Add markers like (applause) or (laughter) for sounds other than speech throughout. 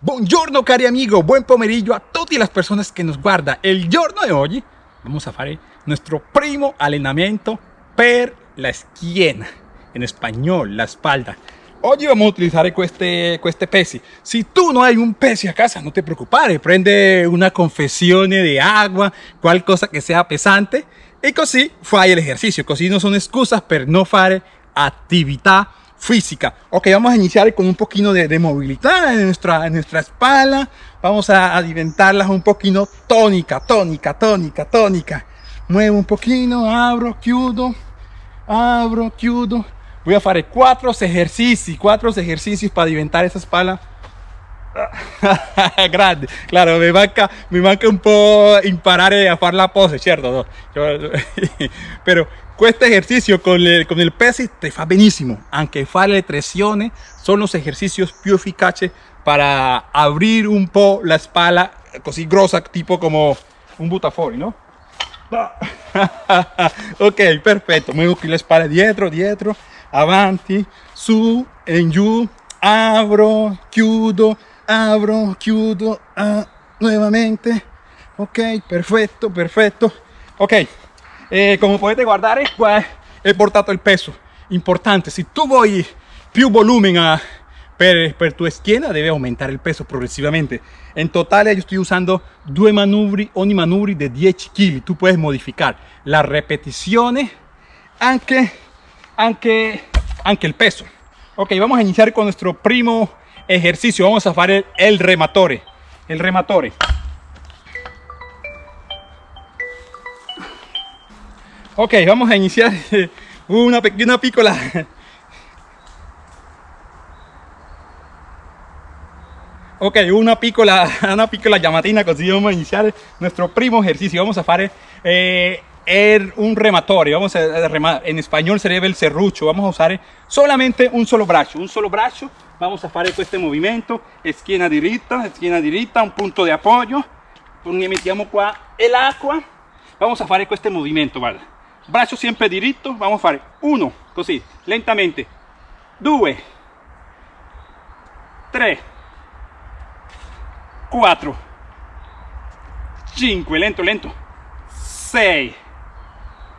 Buongiorno cari amigo, buen pomeriggio a tutte le persone che nos guarda. Il giorno di oggi vamos a fare nuestro primo allenamento per la schiena, in spagnolo, la espalda. Oggi vamos a utilizzare queste, queste pesi. Se tu non hai un pesi a casa, non ti preoccupare, prende una confessione di acqua, qualcosa che sia pesante e così fai l'esercizio, così non sono scuse per non fare attività física. Ok, vamos a iniciar con un poquito de, movilidad en nuestra, en nuestra espalda. Vamos a alimentarlas un poquito tónica, tónica, tónica, tónica. Muevo un poquito, abro, chiudo, abro, chiudo. Voy a hacer cuatro ejercicios, cuatro ejercicios para alimentar esa espalda. (laughs) grande. Claro me manca me manca un po' imparare a hacer la pose cierto (laughs) pero este ejercicio con el, con el peso te fa benissimo, anche fare le tracciones son los ejercicios più efficaci para abrir un po' la espalda così grossa tipo como un butafori, no? (laughs) ok, perfetto, muevo qui la espalda. Dietro, dietro, avanti, su, en giù, abro, chiudo, abro, chiudo, ah, nuevamente, ok, perfetto, perfetto, ok, eh, come potete guardare qua he portato il peso. Importante se tu vuoi più volumen a, per, per tu schiena debe aumentar el peso progresivamente. En total yo estoy usando due manubri ogni manubri de 10 kg tú puedes modificar la repetición anche anche anche el peso. Ok vamos a iniciar con nuestro primo ejercicio vamos a hacer el, el rematore el rematore Ok, vamos a iniciar (laughs) una pequeña pícola. Ok, una pícola, (laughs) (laughs) una pícola llamatina, así vamos a iniciar nuestro primo ejercicio. Vamos a hacer eh, un rematorio, vamos a en español sería el serrucho. Vamos a usar solamente un solo brazo, un solo brazo. Vamos a hacer este movimiento, esquina directa, esquina directa, un punto de apoyo. Mettiamo qua el agua. Vamos a hacer este movimiento, ¿vale? braccio sempre diritto vamos a fare uno così lentamente. Due. Tre quattro cinque lento lento. Sei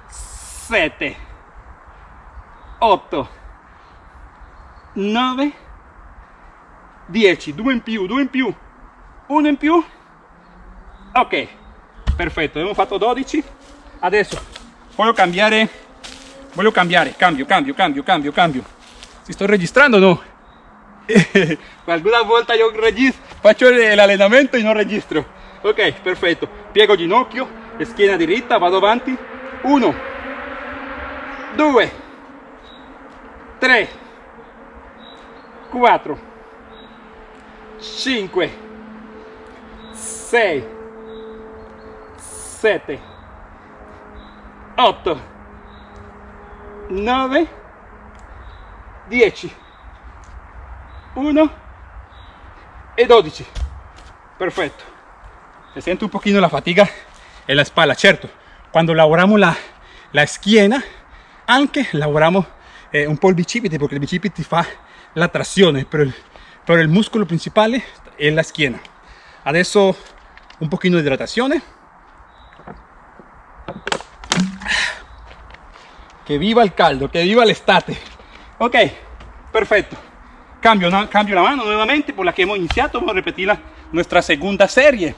sette otto nove dieci due in più due in più uno in più. Ok perfetto abbiamo fatto 12 adesso voglio cambiare voglio cambiare. Cambio cambio cambio cambio cambio. Si sto registrando no? (laughs) Alguna volta io faccio l'allenamento e non registro. Ok perfetto. Piego ginocchio schiena diritta vado avanti. 1 2 3 4 5 6 7 8 9 10 1 y 12 perfecto se siente un poquito la fatiga en la espalda cierto cuando lavoramos la, la schiena anche lavoramos eh, un po' il bicipite porque il bicipite fa la trazione pero el, pero el músculo principal es la schiena adesso un poquito de hidratación que viva el caldo, que viva el estate. Ok, perfecto. Cambio, cambio la mano nuevamente por la que hemos iniciado, vamos a repetir nuestra segunda serie.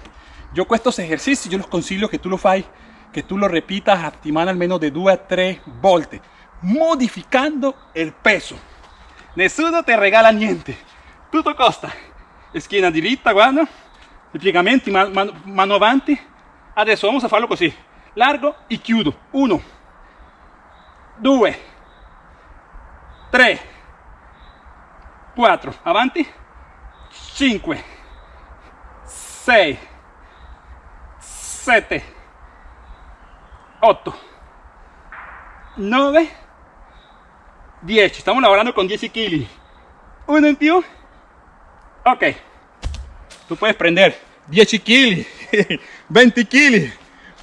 Yo con estos ejercicios, yo los consiglio que tú lo fai, que tú lo repitas a al menos de 2 a 3 volte, modificando el peso. Nessuno te regala niente, tutto costa. Schiena diritta, guarda, i piegamenti, mano, mano avanti. Adesso vamos a farlo così, largo y chiudo. 1, 2 3 4 avanti. 5 6 7 8 9 10 estamos lavorando con 10 kg uno en più ok tú puedes prender 10 kg 20 kg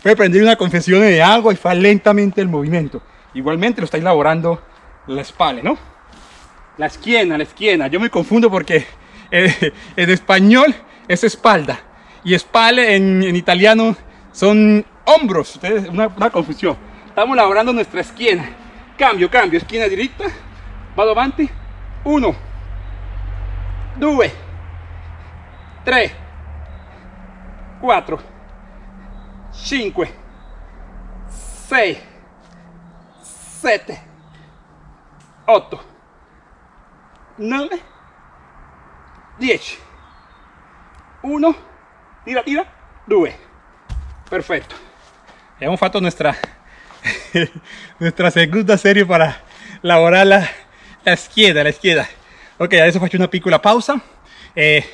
puedes prender una confesión de agua y fa lentamente el movimiento igualmente lo estáis elaborando la espalda, ¿no? La esquina, la esquina. Yo me confundo porque eh, (laughs) en español es espalda y espalda en, italiano son hombros. Ustedes, una, una confusión. Estamos labrando nuestra esquina. Cambio, cambio, esquina directa. Vado avanti. 1, 2, 3, 4, 5, 6, 7, 8, 9, 10. 1, tira, tira, 2. Perfetto. Abbiamo fatto nuestra, (laughs) nuestra segunda serie para elaborar la, la izquierda, la izquierda. Ok, adesso faccio una piccola pausa. Eh,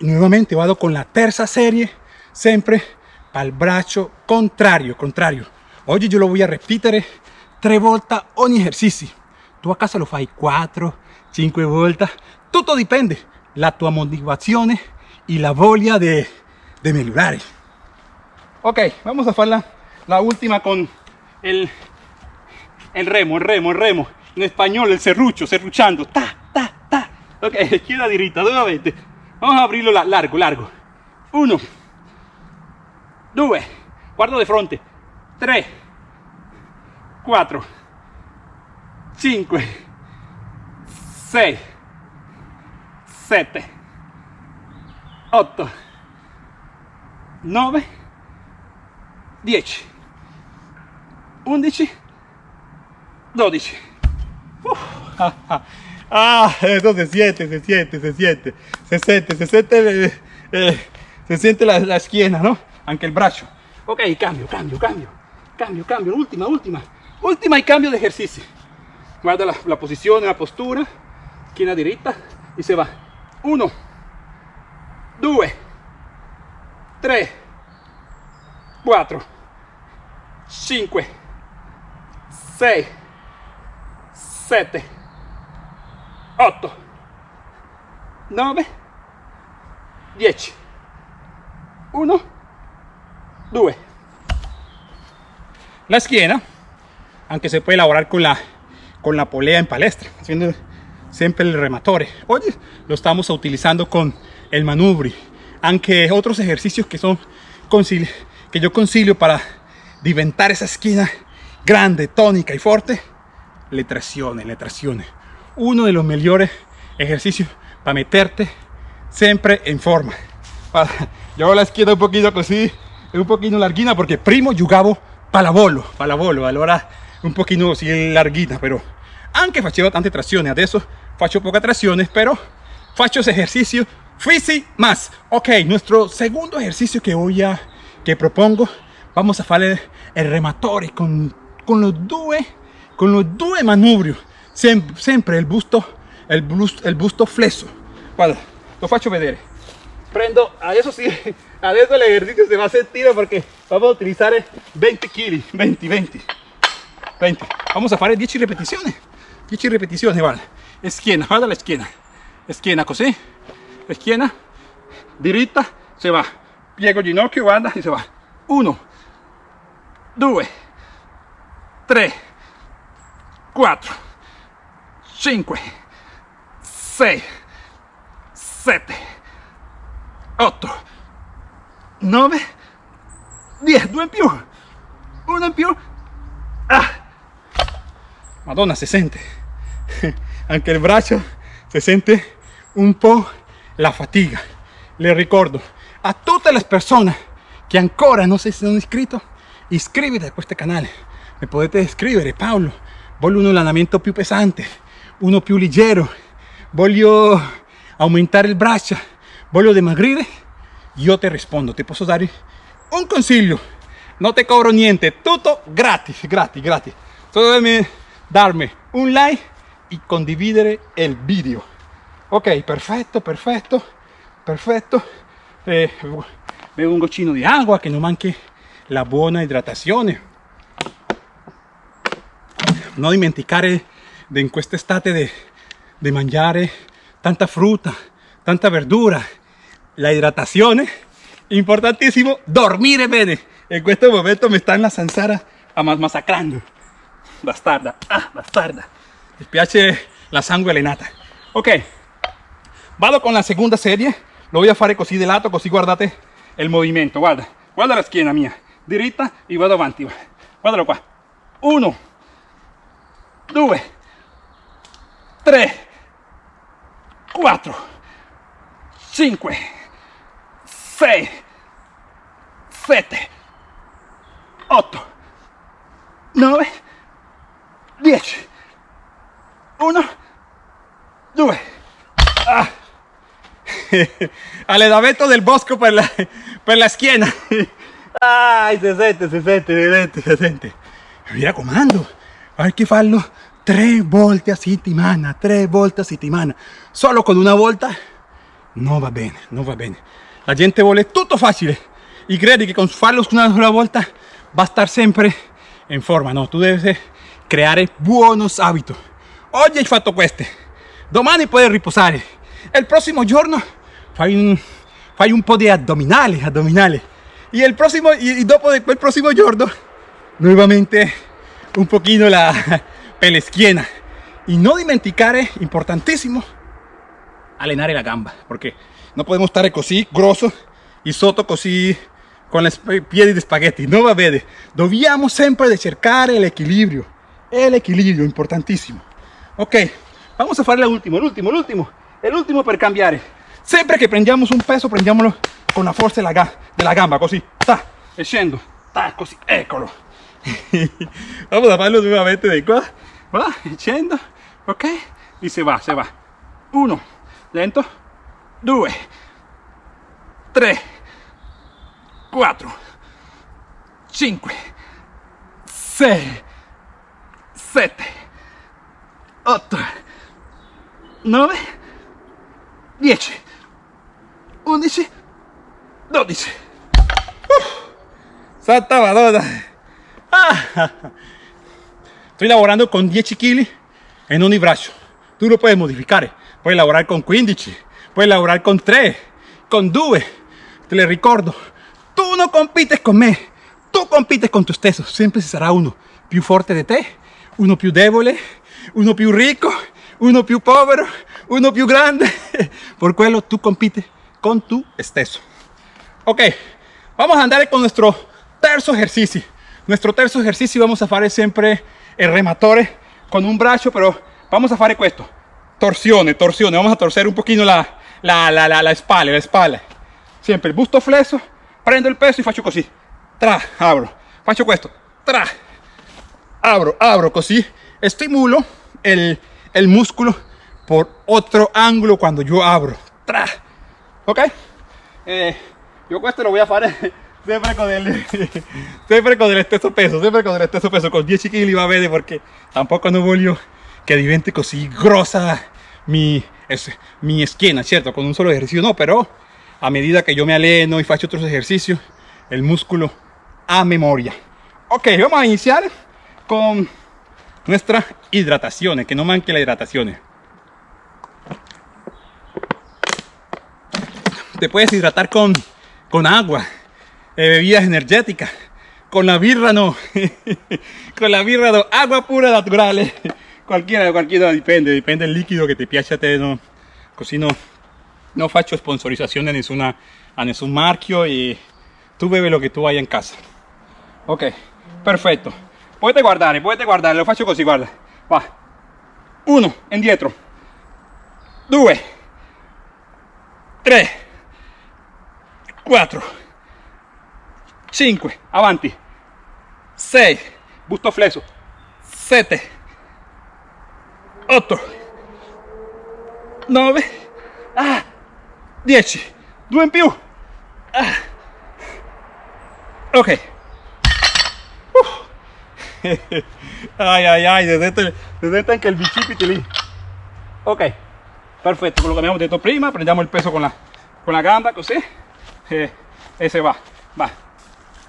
nuevamente vado con la terza serie, sempre para el braccio contrario, contrario. Oggi yo lo voy a repetir tres volte ogni ejercicio. Tú a casa lo fai 4, 5 volte, tutto dipende la tua motivazione y la voglia de, de mejorar. Ok, vamos a hacer la, última con el, el remo, el remo, el remo. En español, el serrucho, serruchando. Ta, ta, ta. Ok, (laughs) izquierda dirita, nuevamente. Vamos a abrirlo largo, largo. Uno. Dos. Guardo de frente. Tres. Cuatro. Cinco. Seis. Siete. Ocho. Nueve. Diez. Undici. Dodici. (laughs) Ah, eso se siente, se siente, se siente, se siente, se siente, eh, eh, se siente la, la, esquina, ¿no? Aunque el brazo. Ok, cambio, cambio, cambio, cambio, cambio, última, última, última y cambio de ejercicio. Guarda la, posición, la postura, esquina derecha y se va. Uno, dos, tres, cuatro, cinco, seis, 7, 8, 9, 10, 1, 2. La esquina, aunque se puede elaborar con la, con la polea en palestra, haciendo siempre el rematore. Hoy lo estamos utilizando con el manubri, aunque otros ejercicios que son que yo concilio para diventar esa esquina grande, tónica y fuerte, le trazione, le trazione. Uno de los mejores ejercicios para meterte siempre en forma. Yo la esquina un poquito así, un poquito larguina porque primo jugavo pallavolo, pallavolo, allora un poquito así larguina, pero anche facevo tante trazioni, adesso faccio poca trazione, pero faccio ese ejercicio fisi más. Ok, nuestro segundo ejercicio que voy a, que propongo, vamos a hacer el rematore con, con los dos con los dos manubrios siempre, siempre el busto el busto, el busto flesso guarda lo faccio vedere. Prendo adesso sí adesso el ejercicio se va a sentir porque vamos a utilizar 20 kg 20 20 20 vamos a hacer 10 repeticiones. 10 repeticiones vale. Esquina guarda la esquina. Esquina così esquina. Diritta se va. Piego ginocchio guarda y se va. 1 2 3 4, 5, 6, 7, 8, 9, 10, due in più, uno in più, ah. Madonna se sente, (laughs) anche il braccio se sente un po' la fatiga. Le ricordo a tutte le persone che ancora non si sono iscritti, iscriviti a questo canale. Mi potete scrivere Paolo voglio un allenamento più pesante uno più leggero. Voglio aumentare il braccio voglio dimagrire io ti rispondo. Ti posso dare un consiglio. Non ti cobro niente. Tutto gratis gratis gratis. Solo devi darmi un like e condividere il video. Ok perfetto perfetto perfetto. Eh, bevo un goccino di acqua che non manchi la buona idratazione. No dimenticare de in questa estate de, de mangiare tanta frutta, tanta verdura, la hidratazione, importantissimo, dormire bene. In questo momento mi sta la zanzara masacrando. Bastarda, ah, bastarda. Mi piace la sangue allenata. Ok, vado con la segunda serie lo voy a fare così di lato così guardate il movimento guarda guarda la schiena mia diritta e vado avanti guardalo qua 1 2 3 4 5 6 7 8 9 10 1 2 ah. (laughs) allenamento del bosco per la, per la schiena Ay, se sente, se sente, se sente, se sente. Mi raccomando, hay che farlo tre volte a settimana, tre volte a settimana. Solo con una volta no va bene, no va bene. La gente vuole tutto facile y crede che con farlo una sola volta va a estar sempre in forma. No, tu devi creare buonos hábitos. Oggi hai fatto queste, domani puoi riposare. Il prossimo giorno fai un, fai un po' di addominali, addominali. Y el próximo, y, dopo el próximo giorno, nuevamente un poquito la pelesquiena. Y no dimenticare, importantísimo, allenare la gamba, porque no podemos estar così grosso y soto così con los piedi de spaghetti, no va bene. Dobbiamo sempre cercare equilibrio, el equilibrio, importantísimo. Ok, vamos a último, el último, el último per cambiare. Siempre que prendiamo un peso, prendiamolo con la forza della, della gamba, così, ta, e scendo, ta, così, eccolo. (laughs) Vamos a farlo nuovamente di qua, va, e scendo, ok? E se va, se va. Uno, lento, due, tre, quattro, cinque, sei, sette, otto, nove, dieci, undici, 12. Santa Madonna. Ah. Estoy lavorando con 10 kg en un braccio. Tú lo puedes modificar. Puedes laborar con 15, puedes laborar con 3, con 2. Te le ricordo, tú no compites con me, tú compites con tu stesso. Siempre será uno più forte de te, uno più debole, uno più rico, uno più povero, uno più grande. (laughs) Por quello tú compites con tu stesso. Ok, vamos a andar con nuestro terzo ejercicio. Nuestro terzo ejercicio vamos a hacer siempre el rematore con un brazo, pero vamos a hacer esto. Torsione, torsione. Vamos a torcer un poquito la, la, la, la, la espalda, la espalda. Siempre el busto fleso, prendo el peso y faccio così. Tra, abro. Faccio questo. Tra. Abro, abro così. Estimulo el, el músculo por otro ángulo cuando yo abro. Tra. Ok. Eh, yo questo lo voy a hacer siempre con el (laughs) siempre con el esteso peso siempre con el esteso peso con 10 kg va bene porque tampoco no voglio que diventi così grossa mi, es, mi esquina, cierto, con un solo ejercicio no, pero a medida que yo me aleno y faccio otros ejercicios, el músculo a memoria. Ok, vamos a iniciar con nuestra hidratación, que no manque la hidratación. Te puedes hidratar con con agua, eh, bebidas energéticas, con la birra no, (laughs) con la birra no, agua pura natural, eh. cualquiera, cualquiera depende, depende del líquido que te piace a te, no, così no, no faccio sponsorizzazione a nessuna, a nessun marchio y tú bebe lo que tú hay en casa. Ok, perfecto. Puedes guardare, puedes guardare, lo faccio così, guarda. Va. Uno, indietro. Due. Tre. 4 5 avanti. 6 busto flesso 7 8 9 ah, 10 2 in più. Ah. ok. Uh. ay ay ay se sente, anche il bicipite lì. Ok perfetto quello che abbiamo detto prima. Prendiamo il peso con la, con la gamba così. Eh, ese va, va.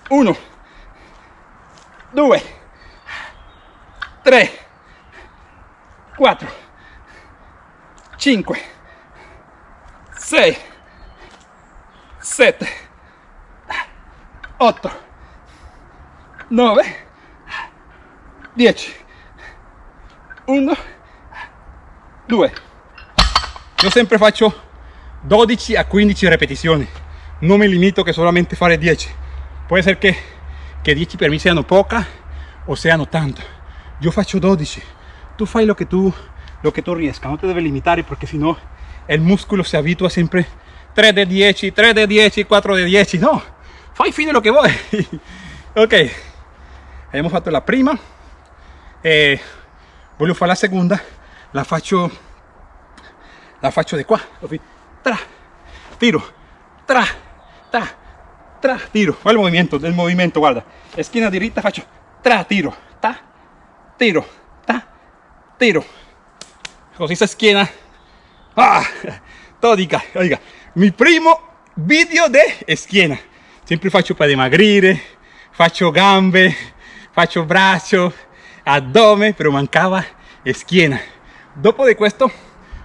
Uno, due, tre, quattro, cinque, sei, sette, otto, nove, dieci, uno, due. Io sempre faccio 12 a 15 ripetizioni. Non mi limito che solamente fare 10 può essere che, che 10 per me siano poca o siano tanto. Io faccio 12 tu fai lo che tu lo che tu riesca non ti deve limitare perché sennò il muscolo si abitua sempre 3 di 10 3 di 10 4 di 10 no. Fai fine lo che vuoi (laughs) ok. Abbiamo fatto la prima. E voglio fare la seconda la faccio la faccio di qua tra. Tiro. Tra. Tra tra tiro. Guarda il movimento del movimento guarda. Schiena diritta faccio tra tiro. Ta tiro. Ta tiro. Così si schiena ah, todica oiga. Mi primo video de schiena sempre faccio per dimagrire faccio gambe faccio braccio addome pero mancava schiena dopo di questo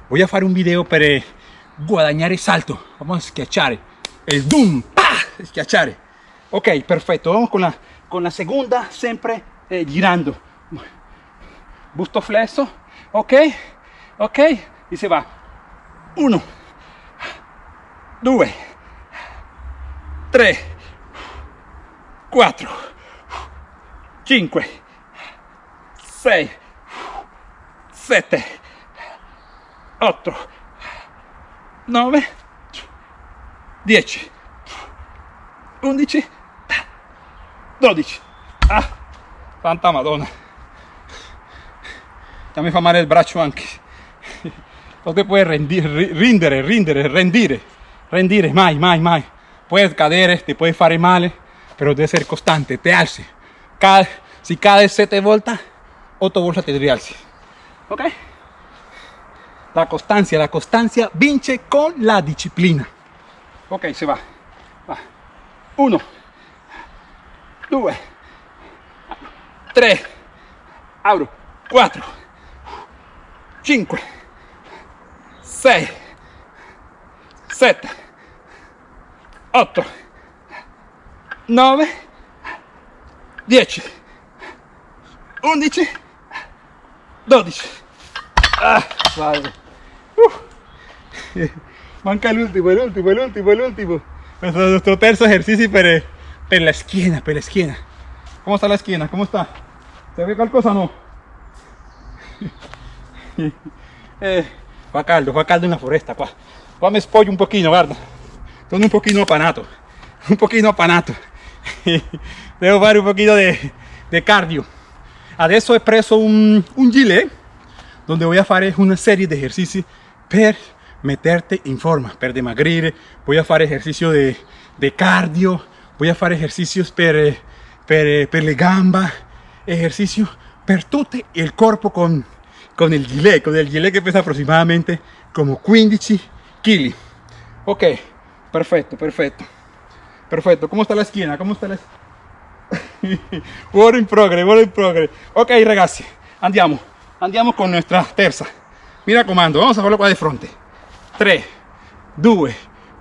voy a fare un video eh, guadagnare salto. Vamos a schiacciare il doom. (laughs) schiacciare ok perfetto vamos con la con la seconda sempre eh, girando. Busto flesso ok ok. Y se va. 1 2 3 4 5 6 7 8 9 10 11 12 ah santa madonna. Ya mi fa male il braccio anche (laughs) non ti puoi rendire rindere rindere rendire rendire. Mai mai mai. Puoi cadere ti puoi fare male però devi essere costante te alzi Cade, si cade 7 volte 8 volte ti rialzi ok. La constancia la constancia vince con la disciplina. Ok se va 1 2 3 apro 4 5 6 7 8 9 10 11 12 ah, uh. (laughs) manca el último el último nuestro, nuestro terzo ejercicio per, per la esquina per la esquina ¿cómo está la esquina? ¿cómo está? ¿se ve qualcosa o no? (laughs) eh, fa caldo fa caldo en la foresta qua qua mi un pochino guarda sono un pochino apanato un pochino apanato (laughs) devo fare un pochino de, de cardio adesso he preso un, un gilet donde voy a fare una serie de ejercicios per meterte in forma per dimagrire voy a fare ejercicio de, de cardio voy a fare ejercicios per, per, per le gamba ejercicio per tutto il corpo con, con il gilet con il gilet che pesa aproximadamente como 15 kg ok perfetto perfetto perfetto. Come sta la schiena come sta la work (laughs) in progress work in progress ok ragazzi andiamo andiamo con nuestra terza. Mi raccomando vamos a farlo qua di fronte 3 2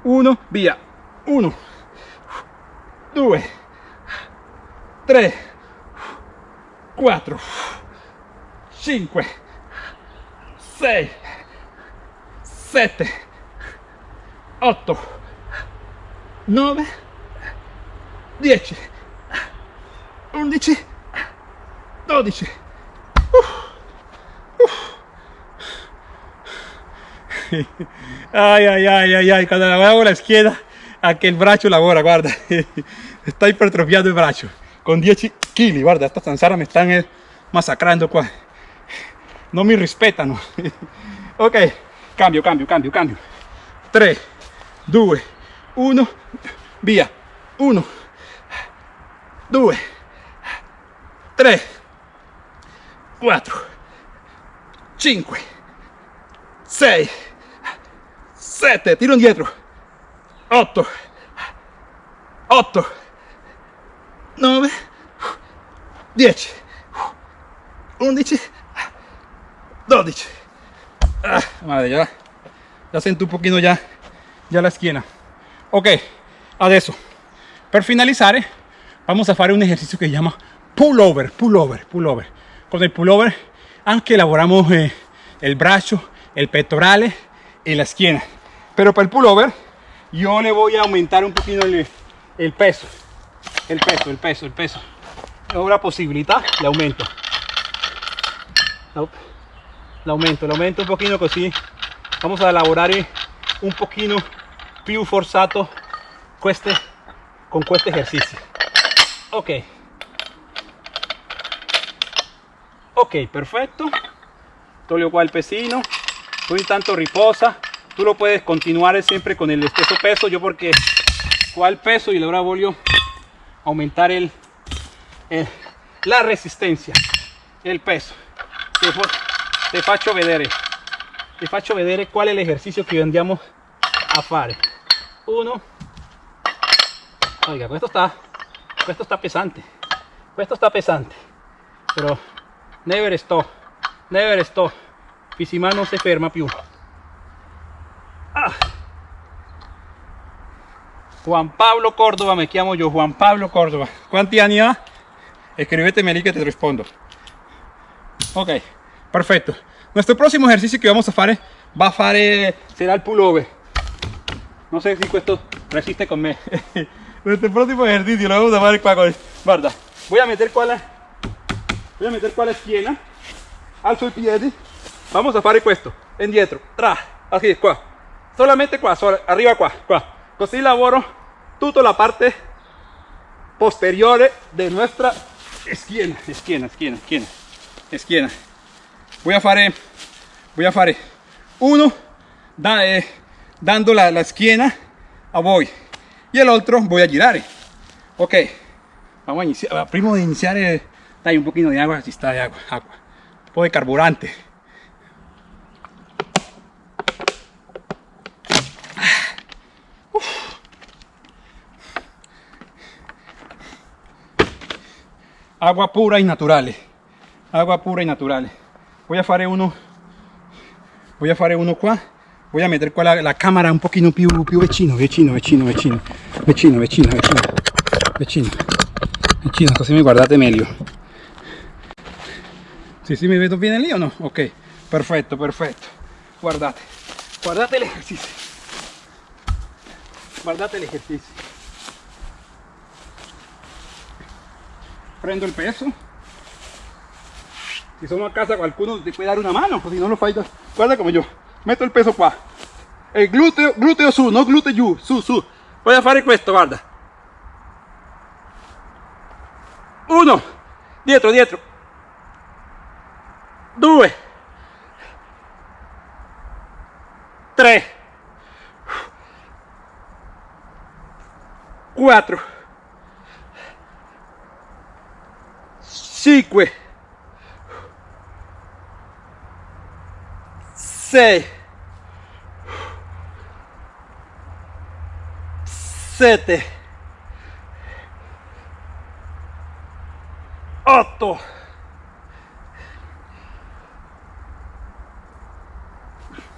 1 via. 1 2 3 4 5 6 7 8 9 10 11 12 ay ay ay ay ay cuando la hago la izquierda aquí el brazo labora guarda. (laughs) Está hipertrofiado el brazo con 10 kg guarda estas zanzaras me están eh, masacrando qua no me respetan (laughs) ok cambio cambio cambio cambio. 3 2 1 via 1 2 3 4 5 6 7 tiro indietro 8 8 9 10 11 12 ah, madre ya ya siento un poquito ya ya la esquina. Ok adesso per finalizzare vamos a fare un ejercicio que se llama pull over pull over pull over con el pull over anche elaboramos eh, el brazo el pectorale y la esquina pero para el pullover yo le voy a aumentar un poquito el, el peso. El peso el peso el peso. Una posibilidad le aumento. Le aumento le aumento un poquito così vamos a lavorare un pochino più forzato queste, con questo esercizio ok. Ok perfecto. Toglio qua pesino. Tú intanto riposa tú lo puedes continuar siempre con el exceso peso. Yo porque cuál peso y ahora voy a aumentar el, la resistencia el peso. Te faccio vedere te faccio vedere cuál es el ejercicio que andiamo a fare. Uno. Oiga esto está esto está pesante esto está pesante pero never stop never stop. Pisima no se ferma più Juan Pablo Córdoba me llamo yo Juan Pablo Córdoba. ¿cuántos años escríbeteme ahí que te respondo. Ok perfecto. Nuestro próximo ejercicio que vamos a hacer va a hacer será el pullover. No sé si esto resiste con me. (laughs) Nuestro próximo ejercicio lo vamos a hacer con guarda. Voy a meter la voy a meter la esquina alzo i piedi vamos a fare questo indietro tra así qua solamente qua arriba qua qua così lavoro tutta la parte posteriore de nuestra esquina. Esquina esquina esquina esquina. Voy a fare voy a fare. Uno da, eh, dando la, la esquina a voi y el otro voy a girar. Ok vamos a iniciar. Prima de iniciar eh, dai un poquito de agua si está de agua agua. Un poco de carburante agua pura y natural agua pura y natural voy a hacer uno voy a hacer uno qua voy a meter qua la, la cámara un poquito più, più vicino vicino vicino vicino vicino vicino vicino vicino vicino così mi guardate meglio sí, sí, mi vedo bene lì o no? ok perfetto perfetto guardate guardate l'esercizio guardate l'esercizio prendo el peso. Si somos a casa alguno te puede dar una mano pues si no lo falta. Guarda como yo. Meto el peso qua el glúteo glúteo su no glúteo giù su su. Voy a fare questo guarda. Uno. Dietro dietro due. Tre quattro 5 6 7 8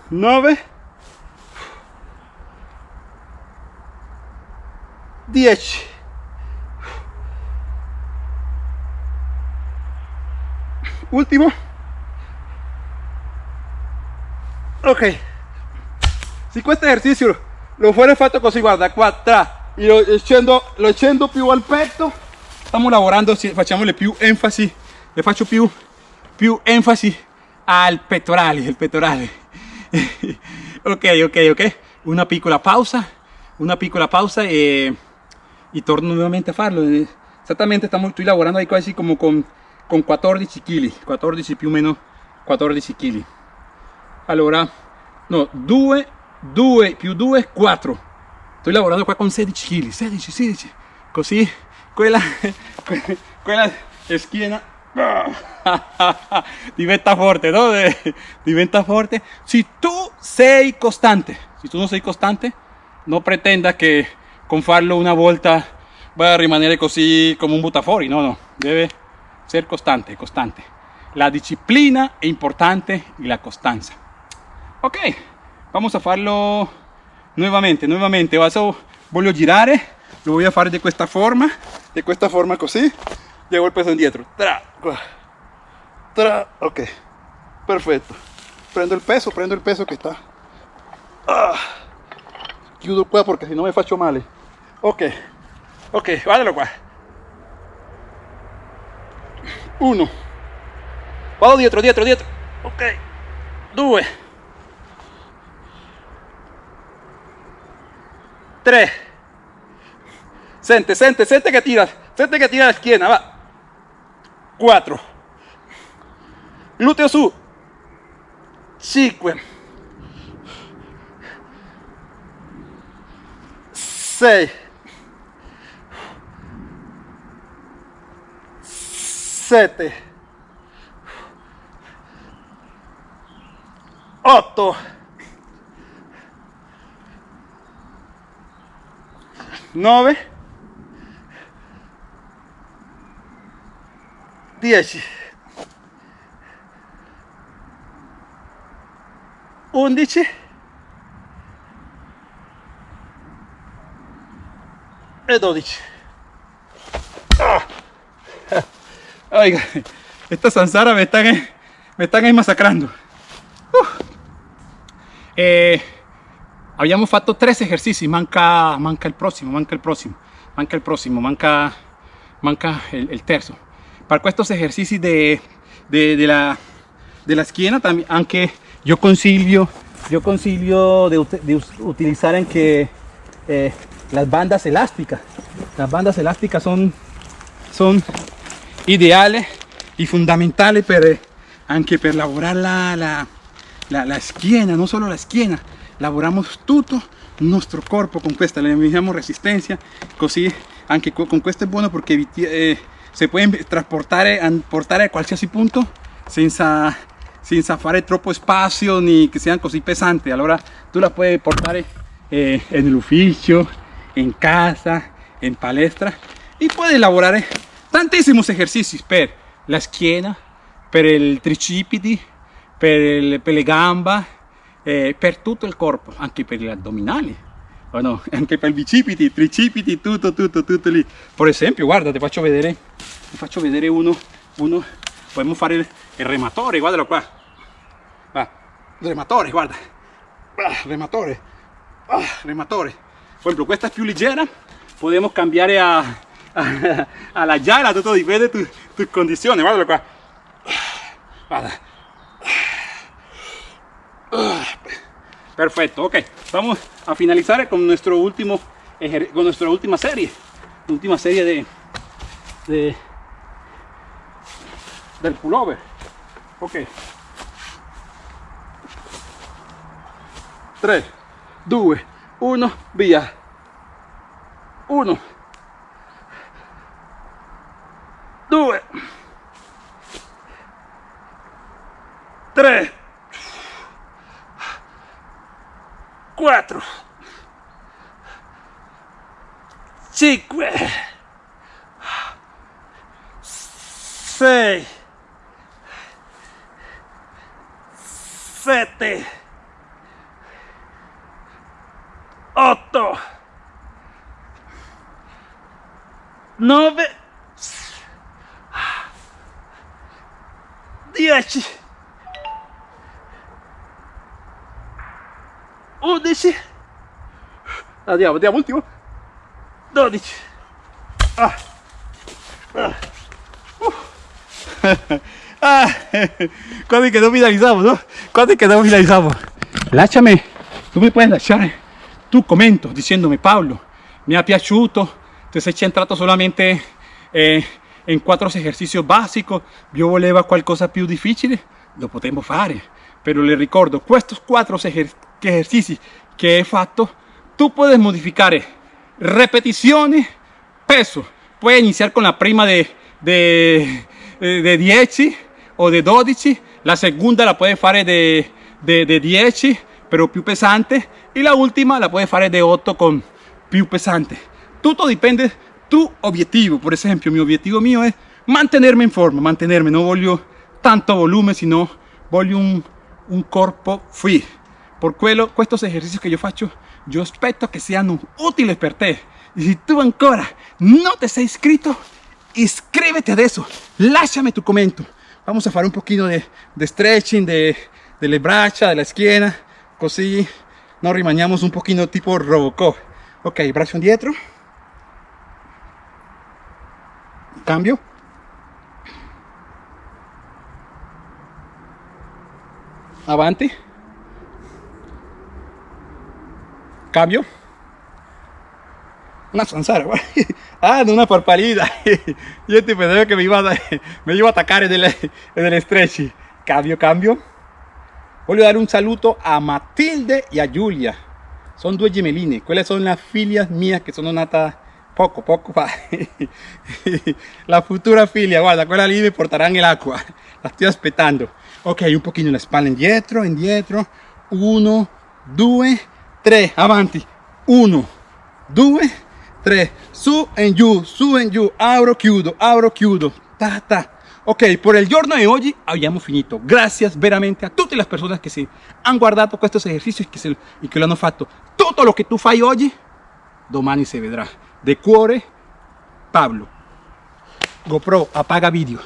9 10 último. Ok. Si este ejercicio lo fuera fatto così guarda qua tra lo scendo, lo scendo più al petto stiamo lavorando facciamole più enfasi le faccio più più enfasi al pettorale il pettorale (laughs) ok ok ok. Una piccola pausa una piccola pausa e, y torno nuevamente a farlo. Exactamente estamos estoy lavorando ahí casi como con con 14 kg 14 più o meno 14 kg allora no 2 2 più 2 4 sto lavorando qua con 16 kg 16 16 così quella (laughs) quella schiena (laughs) diventa forte no diventa forte. Si tu sei costante si tu non sei costante non pretenda che con farlo una volta va a rimanere così come un buttafuori no no. Deve ser constante, constante. La disciplina es importante y la constancia. Ok, vamos a hacerlo nuevamente, nuevamente. voy a girar, lo voy a hacer de esta forma, de esta forma así. Llevo el peso indietro. Tra, tra, ok, perfecto. Prendo el peso, prendo el peso que está. Ah, chiudo qua perché se no mi faccio male ok ok guardalo qua uno. Vado dietro dietro dietro. Ok. Due. Tre sente sente sente che tira sente che tira la schiena va. 4 gluteo su. 5 6 7 8 9 10 11 e 12 ah. Oiga esta zanzara me están me están ahí masacrando. Uh. eh, habíamos fatto tres ejercicios manca manca el próximo manca el próximo manca el próximo manca manca el, el terzo. Para estos ejercicios de, de, de, la de la esquina también aunque yo concilio yo concilio de, de utilizar en que eh, las bandas elásticas. Las bandas elásticas son son ideales y fundamentales per, anche per lavorare la, la, la, la schiena non solo la schiena lavoriamo tutto il nostro corpo con questa le mettiamo resistenza così anche con questo è buono perché eh, si può trasportare portare a qualsiasi punto senza senza fare troppo spazio ni che siano così pesanti allora tu la puoi portare eh, nell'ufficio in casa in palestra e puoi lavorare tantissimi esercizi per la schiena per il tricipiti per, il, per le gambe eh, per tutto il corpo anche per gli addominali o no? (laughs) anche per i bicipiti tricipiti tutto tutto tutto lì. Per esempio guarda ti faccio vedere ti faccio vedere uno uno podemos fare il, il rematore guardalo qua. Va rematore guarda. Ah, rematore. Ah, rematore. Per esempio questa è più leggera podemos cambiare a, a, (laughs) a la gialla tutto dipende tu, tu condizioni guardalo qua guarda. Perfecto ok. Vamos a finalizar con nuestro último con nuestra última serie. Última serie de, de del pullover. Ok. 3 2 1 via. 1 2 3 4 5 6 7 8 9 andiamo andiamo ultimo 12 ah. Ah. Uh. (laughs) ah. quando è che non finalizziamo no? quando è che non finalizziamo lasciami tu mi puoi lasciare tu commento dicendomi Paolo mi ha piaciuto te sei centrato solamente eh, in quattro esercizi básicos io volevo qualcosa più difficile lo potremmo fare però le ricordo questi quattro esercizi che hai fatto tu puoi modificare repetizioni peso. Puoi iniziare con la prima de, de, de 10 o de 12 la seconda la puoi fare de, de, de 10 però più pesante. E la ultima la puoi fare de 8 con più pesante. Tutto dipende tu obiettivo. Por esempio mi obiettivo mio è mantenermi in forma mantenermi non voglio tanto volume sino voglio un, un corpo free. Por quello questi esercizi che io faccio io aspetto che siano utili per te e se tu ancora non ti sei iscritto iscríbete adesso lasciami tu commento vamos a fare un pochino de, de stretching de, delle braccia della schiena così nos rimaniamo un pochino tipo Robocop. Ok, braccio indietro. Cambio. Avanti. Cambio. Una zanzara, güey. (laughs) Ah, de una parpalida. (laughs) Yo te pensaba que me iba a, (laughs) me iba a atacar en el, en el stretch. Cambio, cambio. Voglio dare un saludo a Matilde y a Julia. Son dos gemelines. ¿Cuáles son las filias mías que son natas poco, poco? Pa. La futura filia, guarda, quella lì me portarán el agua. La estoy aspettando. Ok, un poquito en la espalda indietro, indietro. Uno, dos, 3, avanti, 1, 2, 3, su en giù, su en giù, apro, chiudo, apro, chiudo, ta, ta. Ok, por el giorno de hoy abbiamo finito. Gracias veramente a todas las personas que se han guardado con estos ejercicios y que, se, y que lo han hecho, Todo lo que tú fai hoy, domani se vedrà. De cuore, Pablo. GoPro, apaga vídeo.